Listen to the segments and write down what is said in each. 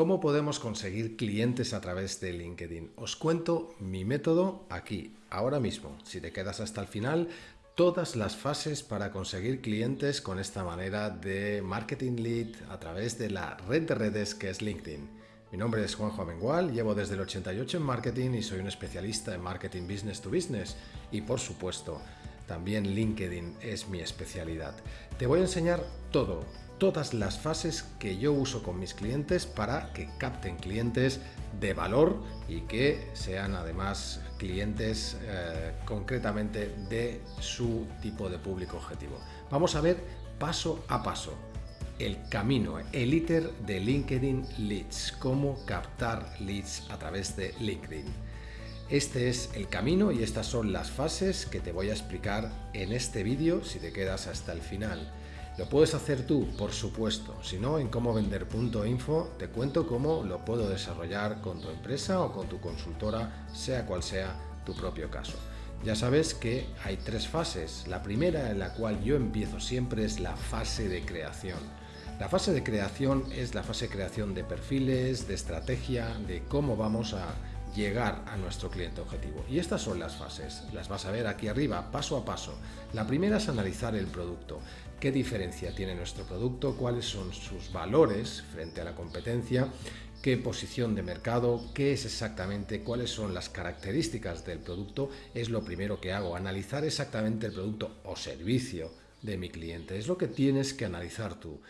¿Cómo podemos conseguir clientes a través de LinkedIn? Os cuento mi método aquí, ahora mismo. Si te quedas hasta el final, todas las fases para conseguir clientes con esta manera de marketing lead a través de la red de redes que es LinkedIn. Mi nombre es Juanjo Amengual, llevo desde el 88 en marketing y soy un especialista en marketing business to business. Y por supuesto, también LinkedIn es mi especialidad. Te voy a enseñar todo, todas las fases que yo uso con mis clientes para que capten clientes de valor y que sean además clientes eh, concretamente de su tipo de público objetivo. Vamos a ver paso a paso el camino, el ITER de LinkedIn Leads, cómo captar leads a través de LinkedIn. Este es el camino y estas son las fases que te voy a explicar en este vídeo si te quedas hasta el final. ¿Lo puedes hacer tú? Por supuesto. Si no, en comovender.info te cuento cómo lo puedo desarrollar con tu empresa o con tu consultora, sea cual sea tu propio caso. Ya sabes que hay tres fases. La primera en la cual yo empiezo siempre es la fase de creación. La fase de creación es la fase de creación de perfiles, de estrategia, de cómo vamos a llegar a nuestro cliente objetivo. Y estas son las fases, las vas a ver aquí arriba, paso a paso. La primera es analizar el producto. ¿Qué diferencia tiene nuestro producto? ¿Cuáles son sus valores frente a la competencia? ¿Qué posición de mercado? ¿Qué es exactamente? ¿Cuáles son las características del producto? Es lo primero que hago, analizar exactamente el producto o servicio de mi cliente. Es lo que tienes que analizar tú.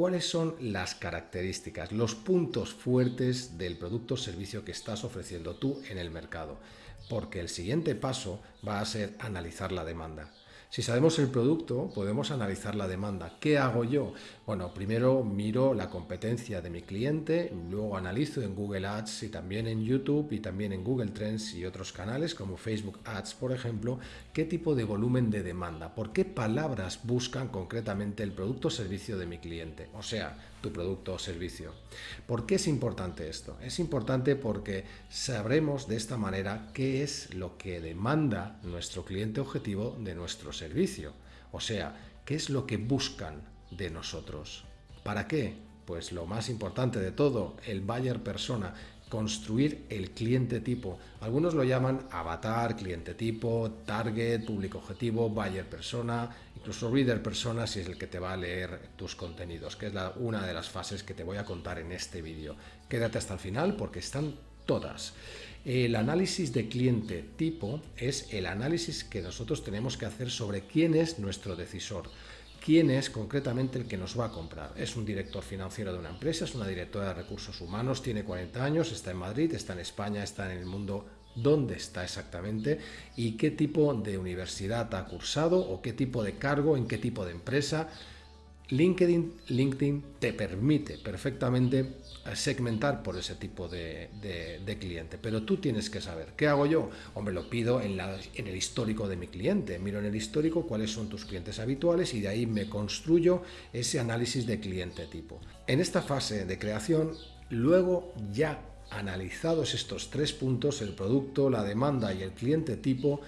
¿Cuáles son las características, los puntos fuertes del producto o servicio que estás ofreciendo tú en el mercado? Porque el siguiente paso va a ser analizar la demanda. Si sabemos el producto, podemos analizar la demanda. ¿Qué hago yo? Bueno, primero miro la competencia de mi cliente, luego analizo en Google Ads y también en YouTube y también en Google Trends y otros canales como Facebook Ads, por ejemplo, qué tipo de volumen de demanda, por qué palabras buscan concretamente el producto o servicio de mi cliente, o sea, tu producto o servicio. ¿Por qué es importante esto? Es importante porque sabremos de esta manera qué es lo que demanda nuestro cliente objetivo de nuestro servicio. O sea, qué es lo que buscan de nosotros. ¿Para qué? Pues lo más importante de todo, el buyer persona, construir el cliente tipo. Algunos lo llaman avatar, cliente tipo, target, público objetivo, buyer persona, incluso reader persona si es el que te va a leer tus contenidos, que es la, una de las fases que te voy a contar en este vídeo. Quédate hasta el final porque están todas. El análisis de cliente tipo es el análisis que nosotros tenemos que hacer sobre quién es nuestro decisor quién es concretamente el que nos va a comprar. Es un director financiero de una empresa, es una directora de recursos humanos, tiene 40 años, está en Madrid, está en España, está en el mundo dónde está exactamente y qué tipo de universidad ha cursado o qué tipo de cargo, en qué tipo de empresa. LinkedIn, te permite perfectamente segmentar por ese tipo de, cliente, pero tú tienes que saber, ¿qué hago yo? Hombre, lo pido en el histórico de mi cliente, miro en el histórico cuáles son tus clientes habituales y de ahí me construyo ese análisis de cliente tipo. En esta fase de creación, luego ya analizados estos tres puntos, el producto, la demanda y el cliente tipo,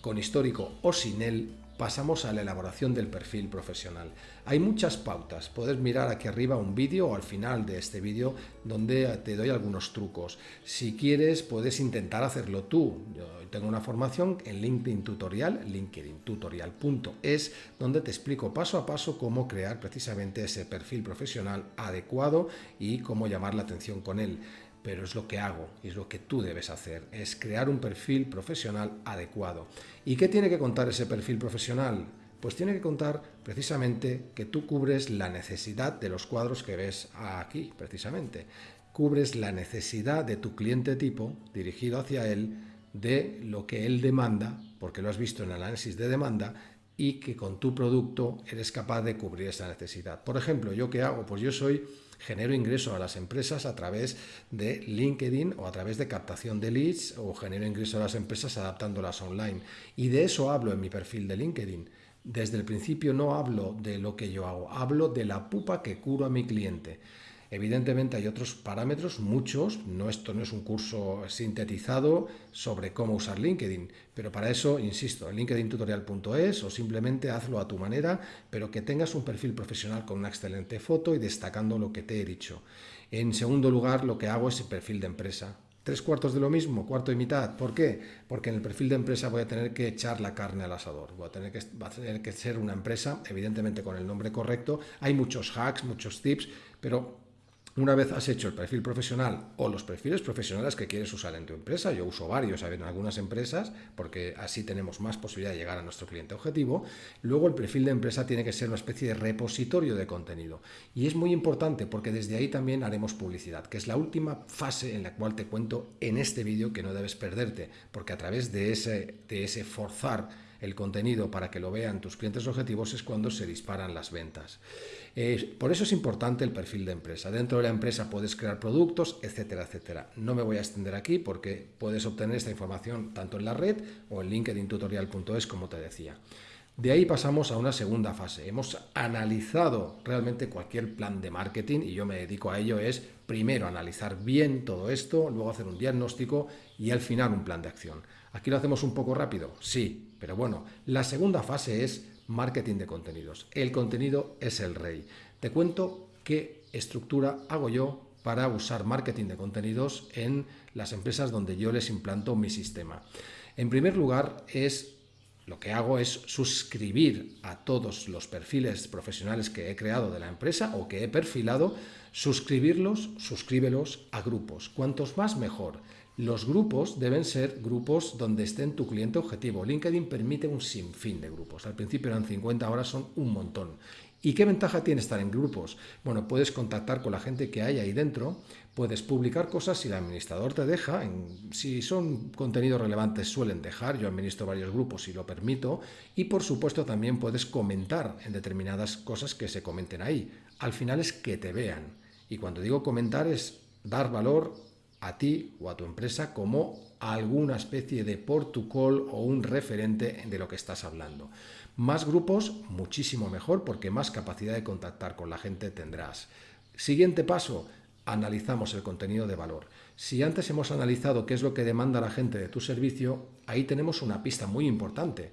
con histórico o sin él, pasamos a la elaboración del perfil profesional. Hay muchas pautas, puedes mirar aquí arriba un vídeo o al final de este vídeo donde te doy algunos trucos. Si quieres puedes intentar hacerlo tú. Yo tengo una formación en LinkedIn Tutorial, linkedintutorial.es, donde te explico paso a paso cómo crear precisamente ese perfil profesional adecuado y cómo llamar la atención con él pero es lo que hago y es lo que tú debes hacer, es crear un perfil profesional adecuado. ¿Y qué tiene que contar ese perfil profesional? Pues tiene que contar precisamente que tú cubres la necesidad de los cuadros que ves aquí, precisamente. Cubres la necesidad de tu cliente tipo, dirigido hacia él, de lo que él demanda, porque lo has visto en el análisis de demanda, y que con tu producto eres capaz de cubrir esa necesidad. Por ejemplo, ¿yo qué hago? Pues yo soy genero ingreso a las empresas a través de LinkedIn o a través de captación de leads o genero ingreso a las empresas adaptándolas online. Y de eso hablo en mi perfil de LinkedIn. Desde el principio no hablo de lo que yo hago, hablo de la pupa que curo a mi cliente. Evidentemente hay otros parámetros, muchos, no, esto no es un curso sintetizado sobre cómo usar LinkedIn, pero para eso, insisto, linkedintutorial.es o simplemente hazlo a tu manera, pero que tengas un perfil profesional con una excelente foto y destacando lo que te he dicho. En segundo lugar, lo que hago es el perfil de empresa. Tres cuartos de lo mismo, cuarto y mitad. ¿Por qué? Porque en el perfil de empresa voy a tener que echar la carne al asador. Voy a tener que, a tener que ser una empresa, evidentemente con el nombre correcto. Hay muchos hacks, muchos tips, pero una vez has hecho el perfil profesional o los perfiles profesionales que quieres usar en tu empresa, yo uso varios en algunas empresas porque así tenemos más posibilidad de llegar a nuestro cliente objetivo, luego el perfil de empresa tiene que ser una especie de repositorio de contenido. Y es muy importante porque desde ahí también haremos publicidad, que es la última fase en la cual te cuento en este vídeo que no debes perderte, porque a través de ese, de ese forzar el contenido para que lo vean tus clientes objetivos es cuando se disparan las ventas. Por eso es importante el perfil de empresa. Dentro de la empresa puedes crear productos, etcétera, etcétera. No me voy a extender aquí porque puedes obtener esta información tanto en la red o en linkedintutorial.es como te decía. De ahí pasamos a una segunda fase. Hemos analizado realmente cualquier plan de marketing y yo me dedico a ello es primero analizar bien todo esto, luego hacer un diagnóstico y al final un plan de acción. Aquí lo hacemos un poco rápido, sí, pero bueno, la segunda fase es marketing de contenidos. El contenido es el rey. Te cuento qué estructura hago yo para usar marketing de contenidos en las empresas donde yo les implanto mi sistema. En primer lugar, es lo que hago es suscribir a todos los perfiles profesionales que he creado de la empresa o que he perfilado, suscribirlos, suscríbelos a grupos. Cuantos más mejor. Los grupos deben ser grupos donde esté tu cliente objetivo. LinkedIn permite un sinfín de grupos. Al principio eran 50, ahora son un montón. ¿Y qué ventaja tiene estar en grupos? Bueno, puedes contactar con la gente que hay ahí dentro, puedes publicar cosas si el administrador te deja, si son contenidos relevantes suelen dejar, yo administro varios grupos y lo permito, y por supuesto también puedes comentar en determinadas cosas que se comenten ahí. Al final es que te vean. Y cuando digo comentar es dar valor a ti o a tu empresa como alguna especie de protocol o un referente de lo que estás hablando. Más grupos, muchísimo mejor porque más capacidad de contactar con la gente tendrás. Siguiente paso, analizamos el contenido de valor. Si antes hemos analizado qué es lo que demanda la gente de tu servicio, ahí tenemos una pista muy importante.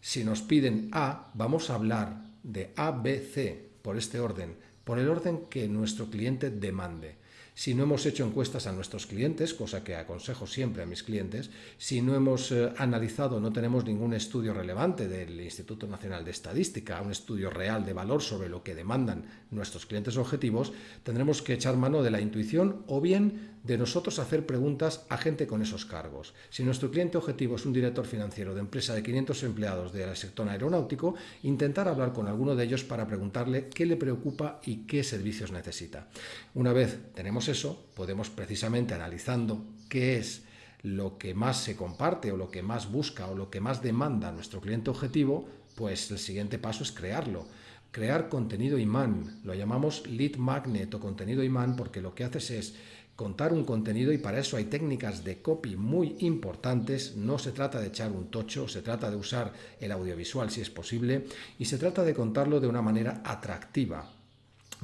Si nos piden A, vamos a hablar de A, B, C por este orden, por el orden que nuestro cliente demande si no hemos hecho encuestas a nuestros clientes, cosa que aconsejo siempre a mis clientes, si no hemos eh, analizado, no tenemos ningún estudio relevante del Instituto Nacional de Estadística, un estudio real de valor sobre lo que demandan nuestros clientes objetivos, tendremos que echar mano de la intuición o bien de nosotros hacer preguntas a gente con esos cargos. Si nuestro cliente objetivo es un director financiero de empresa de 500 empleados del sector aeronáutico, intentar hablar con alguno de ellos para preguntarle qué le preocupa y qué servicios necesita. Una vez eso, podemos precisamente analizando qué es lo que más se comparte o lo que más busca o lo que más demanda nuestro cliente objetivo, pues el siguiente paso es crearlo crear contenido imán. Lo llamamos lead magnet o contenido imán porque lo que haces es contar un contenido y para eso hay técnicas de copy muy importantes. No se trata de echar un tocho, se trata de usar el audiovisual si es posible y se trata de contarlo de una manera atractiva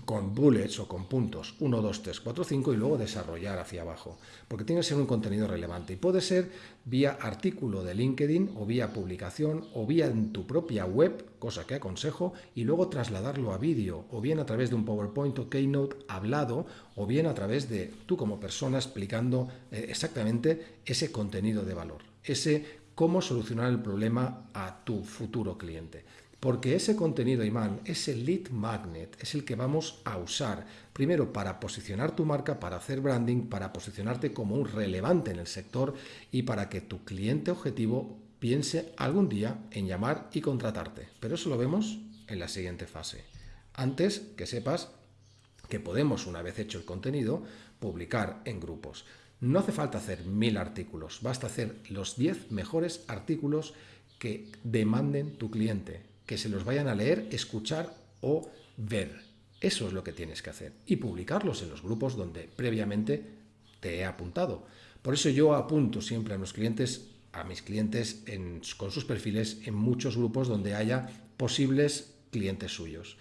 con bullets o con puntos 1, 2, 3, 4, 5 y luego desarrollar hacia abajo, porque tiene que ser un contenido relevante y puede ser vía artículo de LinkedIn o vía publicación o vía en tu propia web, cosa que aconsejo, y luego trasladarlo a vídeo o bien a través de un PowerPoint o Keynote hablado o bien a través de tú como persona explicando eh, exactamente ese contenido de valor, ese cómo solucionar el problema a tu futuro cliente. Porque ese contenido imán, ese lead magnet, es el que vamos a usar primero para posicionar tu marca, para hacer branding, para posicionarte como un relevante en el sector y para que tu cliente objetivo piense algún día en llamar y contratarte. Pero eso lo vemos en la siguiente fase. Antes que sepas que podemos, una vez hecho el contenido, publicar en grupos. No hace falta hacer mil artículos, basta hacer los 10 mejores artículos que demanden tu cliente que se los vayan a leer, escuchar o ver. Eso es lo que tienes que hacer. Y publicarlos en los grupos donde previamente te he apuntado. Por eso yo apunto siempre a clientes, a mis clientes con sus perfiles en muchos grupos donde haya posibles clientes suyos.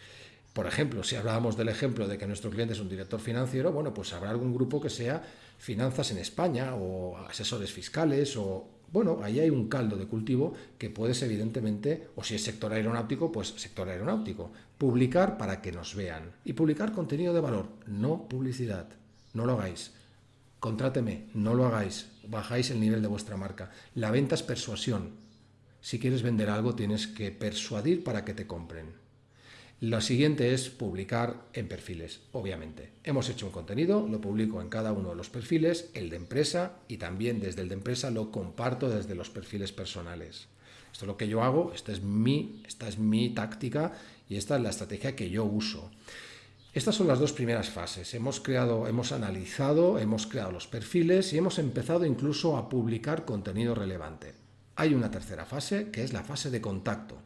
Por ejemplo, si hablábamos del ejemplo de que nuestro cliente es un director financiero, bueno, pues habrá algún grupo que sea finanzas en España o asesores fiscales o bueno, ahí hay un caldo de cultivo que puedes evidentemente, o si es sector aeronáutico, pues sector aeronáutico, publicar para que nos vean y publicar contenido de valor, no publicidad. no lo hagáis. Contráteme, no lo hagáis, bajáis el nivel de vuestra marca. La venta es persuasión. Si quieres vender algo tienes que persuadir para que te compren. Lo siguiente es publicar en perfiles, obviamente. Hemos hecho un contenido, lo publico en cada uno de los perfiles, el de empresa y también desde el de empresa lo comparto desde los perfiles personales. Esto es lo que yo hago, esta es mi, esta es mi táctica y esta es la estrategia que yo uso. Estas son las dos primeras fases. Hemos creado, hemos analizado, hemos creado los perfiles y hemos empezado incluso a publicar contenido relevante. Hay una tercera fase que es la fase de contacto.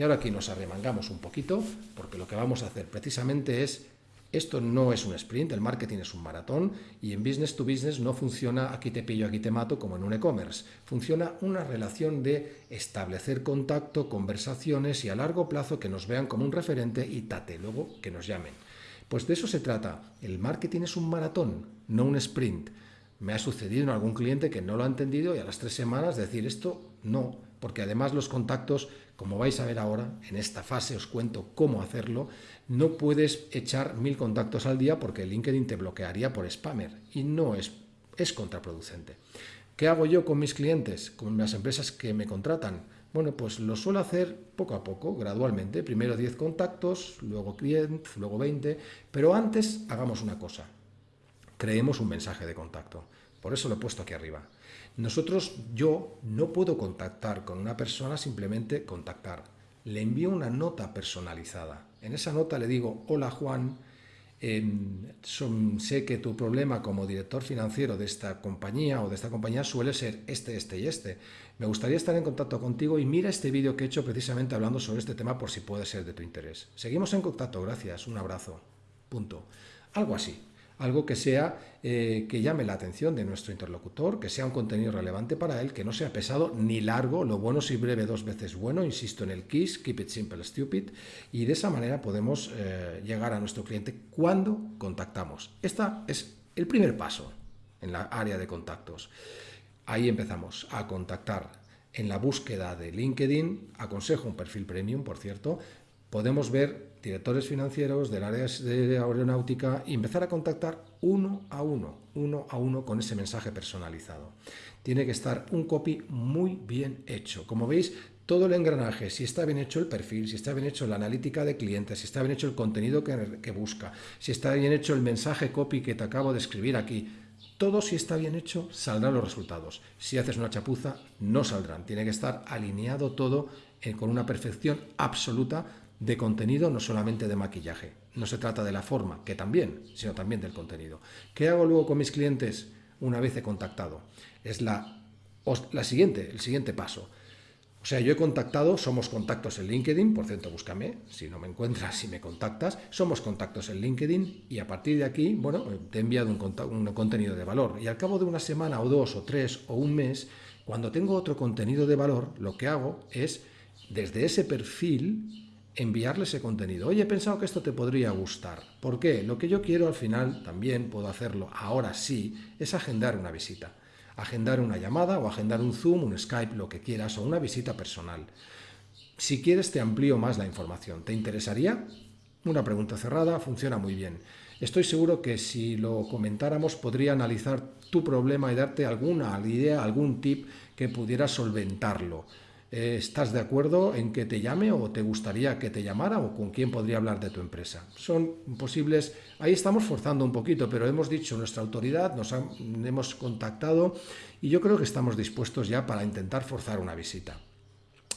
Y ahora aquí nos arremangamos un poquito porque lo que vamos a hacer precisamente es esto no es un sprint, el marketing es un maratón y en business to business no funciona aquí te pillo, aquí te mato como en un e-commerce. Funciona una relación de establecer contacto, conversaciones y a largo plazo que nos vean como un referente y tate, luego que nos llamen. Pues de eso se trata. El marketing es un maratón, no un sprint. Me ha sucedido en algún cliente que no lo ha entendido y a las tres semanas decir esto no, porque además los contactos, como vais a ver ahora, en esta fase os cuento cómo hacerlo, no puedes echar mil contactos al día porque LinkedIn te bloquearía por spammer y no es, es contraproducente. ¿Qué hago yo con mis clientes, con las empresas que me contratan? Bueno, pues lo suelo hacer poco a poco, gradualmente. Primero 10 contactos, luego clientes, luego 20. Pero antes hagamos una cosa. Creemos un mensaje de contacto. Por eso lo he puesto aquí arriba. Nosotros, yo no puedo contactar con una persona simplemente contactar. Le envío una nota personalizada. En esa nota le digo, hola Juan, sé que tu problema como director financiero de esta compañía o de esta compañía suele ser este, este y este. Me gustaría estar en contacto contigo y mira este vídeo que he hecho precisamente hablando sobre este tema por si puede ser de tu interés. Seguimos en contacto, gracias, un abrazo. Punto. Algo así algo que sea eh, que llame la atención de nuestro interlocutor, que sea un contenido relevante para él, que no sea pesado ni largo, lo bueno si breve dos veces bueno, insisto en el KISS, Keep It Simple Stupid, y de esa manera podemos eh, llegar a nuestro cliente cuando contactamos. Este es el primer paso en la área de contactos. Ahí empezamos a contactar. En la búsqueda de LinkedIn, aconsejo un perfil premium, por cierto, podemos ver directores financieros del área de aeronáutica y empezar a contactar uno a uno, uno a uno con ese mensaje personalizado. Tiene que estar un copy muy bien hecho. Como veis, todo el engranaje, si está bien hecho el perfil, si está bien hecho la analítica de clientes, si está bien hecho el contenido que, busca, si está bien hecho el mensaje copy que te acabo de escribir aquí, todo si está bien hecho saldrán los resultados. Si haces una chapuza, no saldrán. Tiene que estar alineado todo eh, con una perfección absoluta de contenido, no solamente de maquillaje. No se trata de la forma, que también, sino también del contenido. ¿Qué hago luego con mis clientes una vez he contactado? Es la, la siguiente, el siguiente paso. O sea, yo he contactado, somos contactos en LinkedIn, por cierto, búscame, si no me encuentras, si me contactas, somos contactos en LinkedIn y a partir de aquí, bueno, te he enviado un, un contenido de valor y al cabo de una semana o dos o tres o un mes, cuando tengo otro contenido de valor, lo que hago es, desde ese perfil, enviarle ese contenido. Oye, he pensado que esto te podría gustar. ¿Por qué? Lo que yo quiero al final, también puedo hacerlo ahora sí, es agendar una visita. Agendar una llamada o agendar un Zoom, un Skype, lo que quieras, o una visita personal. Si quieres te amplío más la información. ¿Te interesaría? Una pregunta cerrada funciona muy bien. Estoy seguro que si lo comentáramos podría analizar tu problema y darte alguna idea, algún tip que pudiera solventarlo. Eh, ¿Estás de acuerdo en que te llame o te gustaría que te llamara o con quién podría hablar de tu empresa? Son posibles, ahí estamos forzando un poquito, pero hemos dicho nuestra autoridad, nos hemos contactado y yo creo que estamos dispuestos ya para intentar forzar una visita.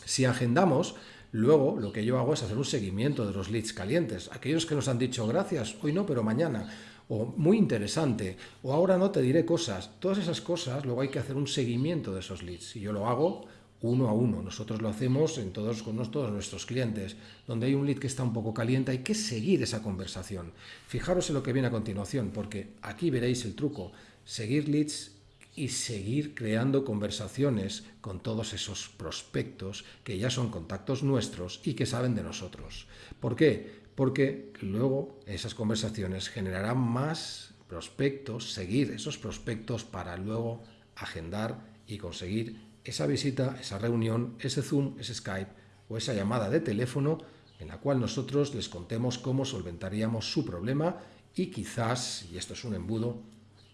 Si agendamos, luego lo que yo hago es hacer un seguimiento de los leads calientes. Aquellos que nos han dicho gracias, hoy no, pero mañana o muy interesante, o ahora no te diré cosas. Todas esas cosas, luego hay que hacer un seguimiento de esos leads. Y yo lo hago uno a uno. Nosotros lo hacemos en todos, con todos nuestros clientes. Donde hay un lead que está un poco caliente, hay que seguir esa conversación. Fijaros en lo que viene a continuación, porque aquí veréis el truco. Seguir leads y seguir creando conversaciones con todos esos prospectos que ya son contactos nuestros y que saben de nosotros. ¿Por qué? Porque luego esas conversaciones generarán más prospectos, seguir esos prospectos para luego agendar y conseguir esa visita, esa reunión, ese Zoom, ese Skype o esa llamada de teléfono en la cual nosotros les contemos cómo solventaríamos su problema y quizás, y esto es un embudo,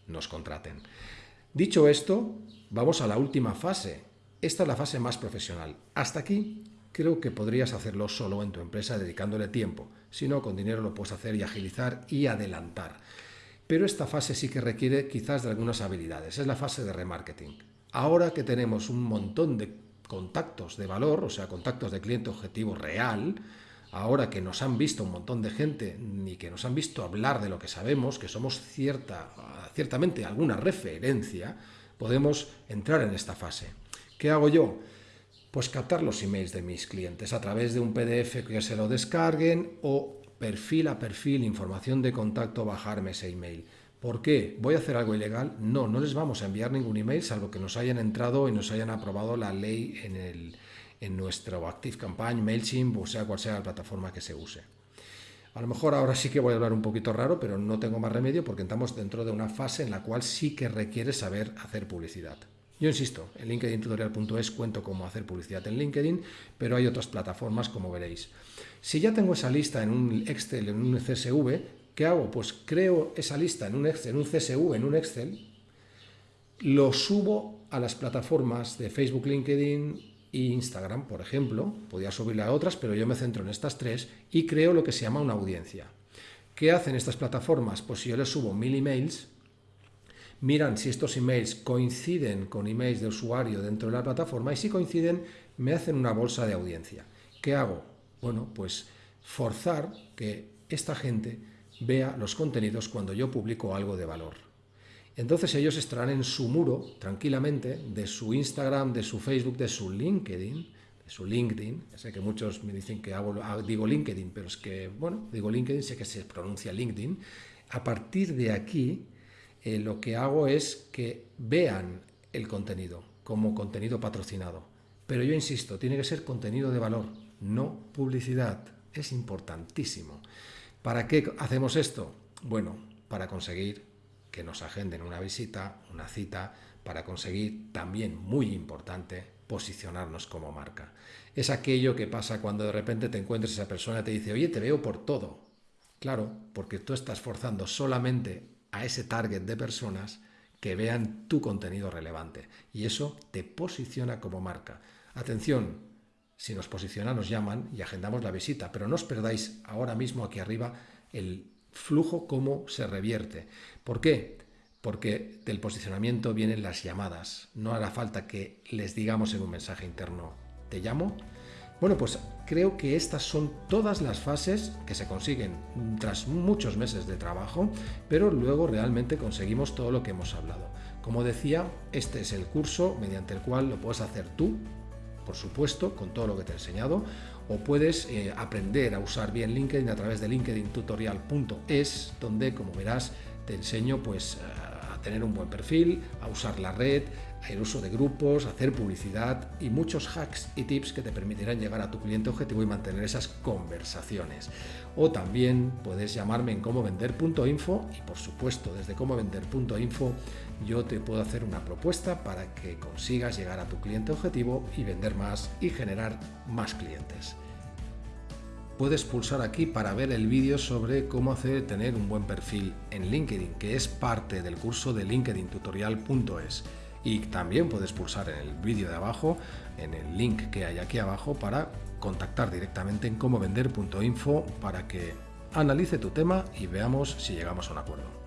nos contraten. Dicho esto, vamos a la última fase. Esta es la fase más profesional. Hasta aquí creo que podrías hacerlo solo en tu empresa dedicándole tiempo. Si no, con dinero lo puedes hacer y agilizar y adelantar. Pero esta fase sí que requiere quizás de algunas habilidades. Es la fase de remarketing. Ahora que tenemos un montón de contactos de valor, o sea, contactos de cliente objetivo real, ahora que nos han visto un montón de gente ni que nos han visto hablar de lo que sabemos, que somos cierta, ciertamente alguna referencia, podemos entrar en esta fase. ¿Qué hago yo? Pues captar los emails de mis clientes a través de un PDF que se lo descarguen o perfil a perfil, información de contacto, bajarme ese email. ¿Por qué? ¿Voy a hacer algo ilegal? No, no les vamos a enviar ningún email salvo que nos hayan entrado y nos hayan aprobado la ley en el, en nuestro MailChimp, o sea cual sea la plataforma que se use. A lo mejor ahora sí que voy a hablar un poquito raro, pero no tengo más remedio porque estamos dentro de una fase en la cual sí que requiere saber hacer publicidad. Yo insisto, en linkedintutorial.es cuento cómo hacer publicidad en LinkedIn, pero hay otras plataformas como veréis. Si ya tengo esa lista en un Excel, en un CSV, ¿qué hago? Pues creo esa lista en un Excel, en un CSV, en un Excel, lo subo a las plataformas de Facebook, LinkedIn, y Instagram, por ejemplo, podía subirle a otras, pero yo me centro en estas tres y creo lo que se llama una audiencia. ¿Qué hacen estas plataformas? Pues si yo les subo mil emails, miran si estos emails coinciden con emails de usuario dentro de la plataforma y si coinciden me hacen una bolsa de audiencia. ¿Qué hago? Bueno, pues forzar que esta gente vea los contenidos cuando yo publico algo de valor. Entonces ellos estarán en su muro tranquilamente de su Instagram, de su Facebook, de su LinkedIn, de su LinkedIn. sé que muchos me dicen que ah, digo LinkedIn, pero es que, bueno, digo LinkedIn, sé que se pronuncia LinkedIn. A partir de aquí, eh, lo que hago es que vean el contenido como contenido patrocinado. Pero yo insisto, tiene que ser contenido de valor, no publicidad. Es importantísimo. ¿Para qué hacemos esto? Bueno, para conseguir que nos agenden una visita, una cita, para conseguir también, muy importante, posicionarnos como marca. Es aquello que pasa cuando de repente te encuentras esa persona y te dice, oye, te veo por todo. Claro, porque tú estás forzando solamente a ese target de personas que vean tu contenido relevante. Y eso te posiciona como marca. Atención, si nos posiciona nos llaman y agendamos la visita, pero no os perdáis ahora mismo aquí arriba el flujo cómo se revierte. ¿Por qué? Porque del posicionamiento vienen las llamadas. No hará falta que les digamos en un mensaje interno, ¿te llamo? Bueno, pues creo que estas son todas las fases que se consiguen tras muchos meses de trabajo, pero luego realmente conseguimos todo lo que hemos hablado. Como decía, este es el curso mediante el cual lo puedes hacer tú, por supuesto, con todo lo que te he enseñado, o puedes eh, aprender a usar bien LinkedIn a través de linkedintutorial.es, donde, como verás, te enseño pues, a tener un buen perfil, a usar la red, el uso de grupos, hacer publicidad y muchos hacks y tips que te permitirán llegar a tu cliente objetivo y mantener esas conversaciones. O también puedes llamarme en comovender.info y por supuesto desde comovender.info yo te puedo hacer una propuesta para que consigas llegar a tu cliente objetivo y vender más y generar más clientes. Puedes pulsar aquí para ver el vídeo sobre cómo hacer tener un buen perfil en LinkedIn, que es parte del curso de linkedintutorial.es. Y también puedes pulsar en el vídeo de abajo, en el link que hay aquí abajo, para contactar directamente en comovender.info para que analice tu tema y veamos si llegamos a un acuerdo.